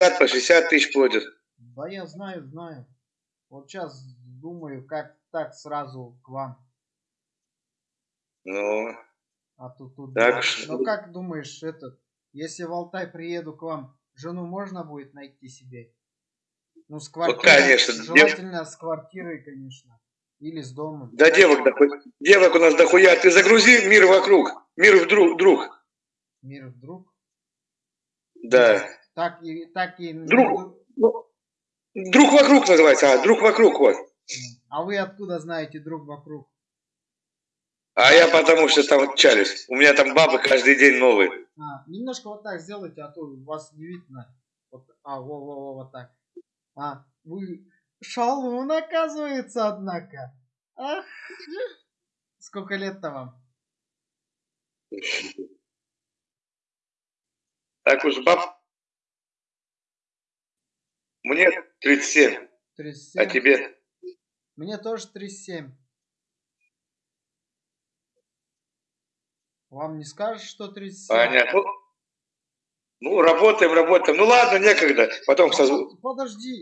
по 60 тысяч платят. Да я знаю, знаю. Вот сейчас думаю, как так сразу к вам. Ну, А тут, тут Так что- Ну как думаешь, этот, если в Алтай приеду к вам, жену можно будет найти себе? Ну, с квартирой. конечно, Желательно с квартирой, конечно. Или с домом. да девок, дохуя, девок у нас дохуя. Ты загрузи мир вокруг. Мир вдруг, друг. Мир вдруг. Да. Так и, так и... Друг. Ну, Друг вокруг называется, а, друг вокруг, вот. А вы откуда знаете друг вокруг? А я потому что там чалюсь. У меня там бабы каждый день новые. А, немножко вот так сделайте, а то вас не видно. Вот, а, во, во, во, вот так. А, вы шалун, оказывается, однако. Ах, сколько лет-то вам? Так уж баб. Мне 37, 37. а тебе? Мне тоже 37. Вам не скажешь, что 37? Понятно. Ну, ну, работаем, работаем. Ну ладно, некогда. Потом А созв... Подожди,